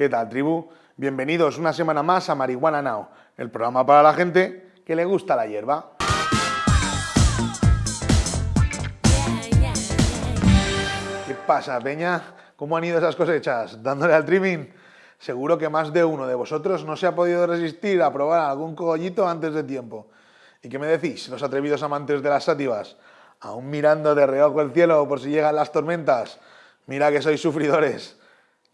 ¿Qué tal, tribu? Bienvenidos una semana más a Marihuana Now, el programa para la gente que le gusta la hierba. ¿Qué pasa, Peña? ¿Cómo han ido esas cosechas? ¿Dándole al trimming? Seguro que más de uno de vosotros no se ha podido resistir a probar algún cogollito antes de tiempo. ¿Y qué me decís, los atrevidos amantes de las sátivas? ¿Aún mirando de reojo el cielo por si llegan las tormentas? Mira que sois sufridores.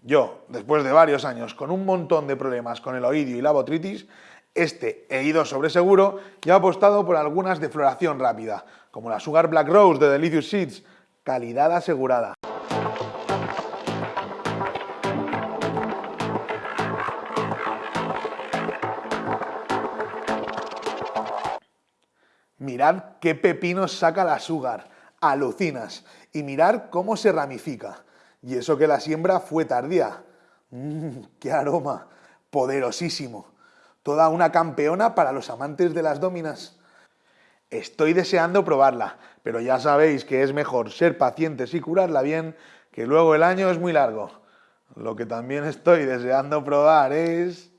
Yo, después de varios años con un montón de problemas con el oído y la botritis, este he ido sobre seguro y he apostado por algunas de floración rápida, como la Sugar Black Rose de Delicious Seeds, calidad asegurada. Mirad qué pepinos saca la Sugar, alucinas, y mirad cómo se ramifica. Y eso que la siembra fue tardía. Mmm, qué aroma, poderosísimo. Toda una campeona para los amantes de las dominas. Estoy deseando probarla, pero ya sabéis que es mejor ser pacientes y curarla bien, que luego el año es muy largo. Lo que también estoy deseando probar es...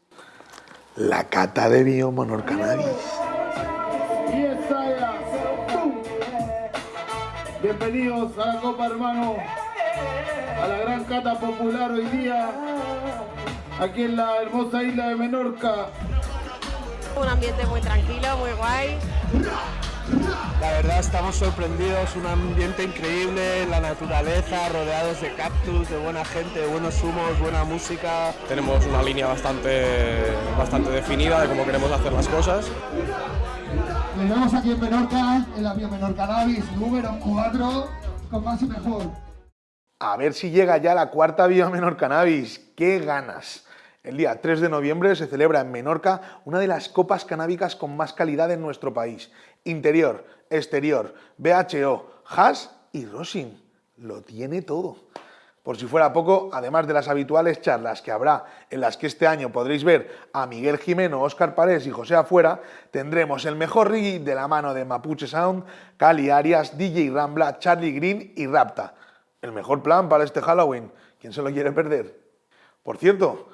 la cata de Biomonor Cannabis. Bienvenidos a la Copa Hermano, a la gran cata popular hoy día, aquí en la hermosa isla de Menorca. Un ambiente muy tranquilo, muy guay. La verdad estamos sorprendidos, un ambiente increíble, la naturaleza, rodeados de cactus, de buena gente, de buenos humos, buena música. Tenemos una línea bastante, bastante definida de cómo queremos hacer las cosas. Nos vemos aquí en Menorca, en la Biomenor Cannabis número 4, con más y mejor. A ver si llega ya la cuarta Biomenor Cannabis. ¡Qué ganas! El día 3 de noviembre se celebra en Menorca una de las copas canábicas con más calidad en nuestro país. Interior, exterior, BHO, hash y rosin. Lo tiene todo. Por si fuera poco, además de las habituales charlas que habrá, en las que este año podréis ver a Miguel Jimeno, Óscar Parés y José Afuera, tendremos el mejor reggae de la mano de Mapuche Sound, Cali Arias, DJ Rambla, Charlie Green y Rapta. El mejor plan para este Halloween. ¿Quién se lo quiere perder? Por cierto,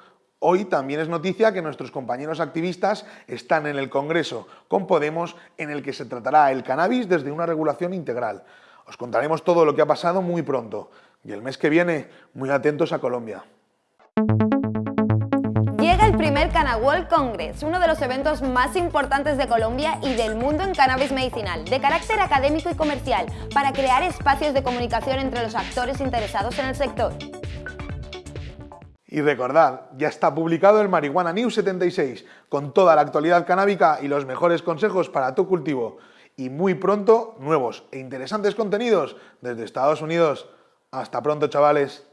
Hoy también es noticia que nuestros compañeros activistas están en el Congreso con Podemos en el que se tratará el cannabis desde una regulación integral. Os contaremos todo lo que ha pasado muy pronto y el mes que viene muy atentos a Colombia. Primer World Congress, uno de los eventos más importantes de Colombia y del mundo en cannabis medicinal, de carácter académico y comercial, para crear espacios de comunicación entre los actores interesados en el sector. Y recordad, ya está publicado el Marihuana News 76, con toda la actualidad canábica y los mejores consejos para tu cultivo. Y muy pronto, nuevos e interesantes contenidos desde Estados Unidos. Hasta pronto, chavales.